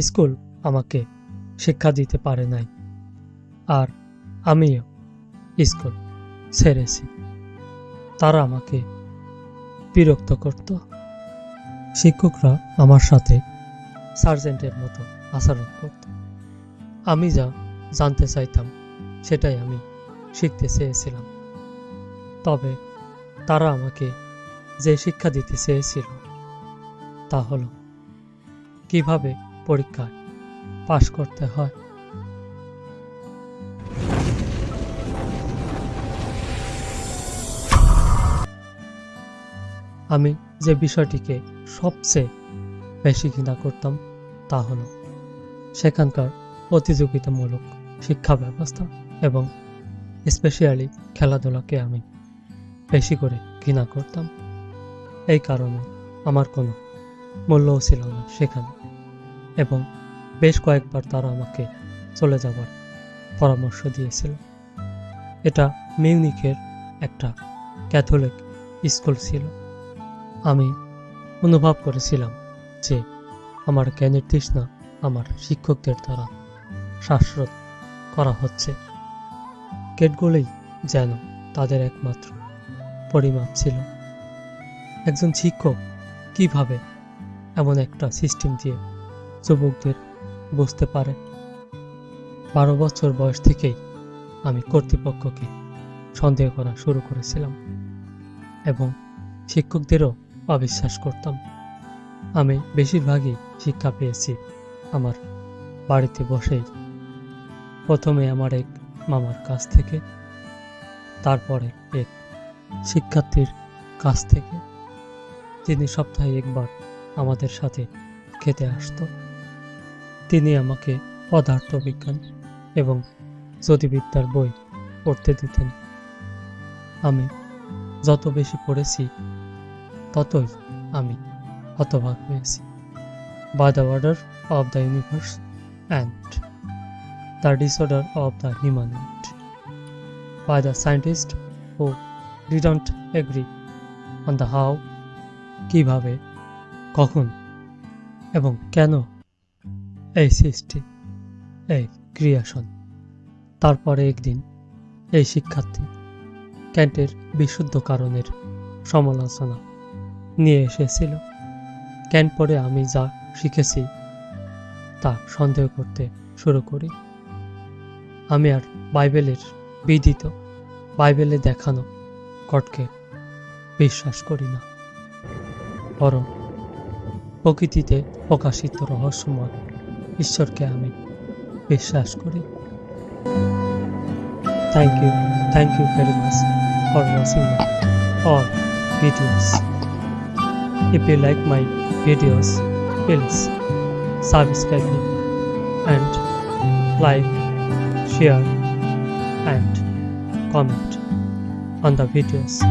School আমাকে শিক্ষা দিতে পারে নাই। আর আমিও স্কুল ছেড়েছি। তারা আমাকে বিরক্ত করত। শিক্ষকরা আমার সাথে সার্জেন্টের মতো আচরণ করত। আমি যা জানতে চাইতাম সেটাই আমি শিখতে চেয়েছিলাম। তবে তারা আমাকে যে শিক্ষা দিতে চেয়েছিল তা হলো, কীভাবে পরীক্ষায় পাশ করতে হয়। আমি যে বিষয়টিকে সবচেয়ে বেশি ঘৃণা করতাম তা হলো সেখানকার প্রতিযোগিতামূলক শিক্ষা ব্যবস্থা এবং স্পেশালি খেলাধুলাকে আমি বেশি করে ঘৃণা করতাম। এই কারণে আমার কোনো মূল্যও ছিল না সেখানে। এবং বেশ কয়েকবার তারা আমাকে চলে যাবার পরামর্শ দিয়েছিল। এটা মিউনিকের একটা ক্যাথলিক স্কুল ছিল। আমি অনুভব করেছিলাম যে আমার জ্ঞানের তৃষ্ণা আমার শিক্ষকদের দ্বারা শ্বাসরোধ করা হচ্ছে। গেটগুলোই যেন তাদের একমাত্র পরিমাপ ছিল। একজন শিক্ষক কীভাবে এমন একটা সিস্টেম দিয়ে যুবকদের বুঝতে পারে। বারো বছর বয়স থেকেই আমি কর্তৃপক্ষকে সন্দেহ করা শুরু করেছিলাম এবং শিক্ষকদেরও অবিশ্বাস করতাম। আমি বেশিরভাগই শিক্ষা পেয়েছি আমার বাড়িতে বসেই। প্রথমে আমার এক মামার কাছ থেকে, তারপরে এক শিক্ষার্থীর কাছ থেকে। তিনি সপ্তাহে একবার আমাদের সাথে খেতে আসতো। তিনি আমাকে পদার্থবিজ্ঞান এবং জ্যোতিবিদ্যার বই পড়তে দিতেন। আমি যত বেশি পড়েছি, ততই আমি হতবাক হয়েছি। By the order of the universe and the disorder of the human by the scientist who didn't agree on the how কীভাবে, কখন, এবং কেন এই সৃষ্টি, এই ক্রিয়াশন তারপরে একদিন এই শিক্ষার্থী ক্যান্টের বিশুদ্ধ কারণের সমালোচনা নিয়ে এসেছিল। ক্যান্ট পরে আমি যা শিখেছি তা সন্দেহ করতে শুরু করি। আমি আর বাইবেলের বিদিত, বাইবেলে দেখানো কটকে বিশ্বাস করি না। বরং প্রকৃতিতে প্রকাশিত রহস্যময় ঈশ্বরকে আমি বিশ্বাস করি thank you thank you very much for watching all videos. If you like my videos, please subscribe me and like, share and comment on the videos.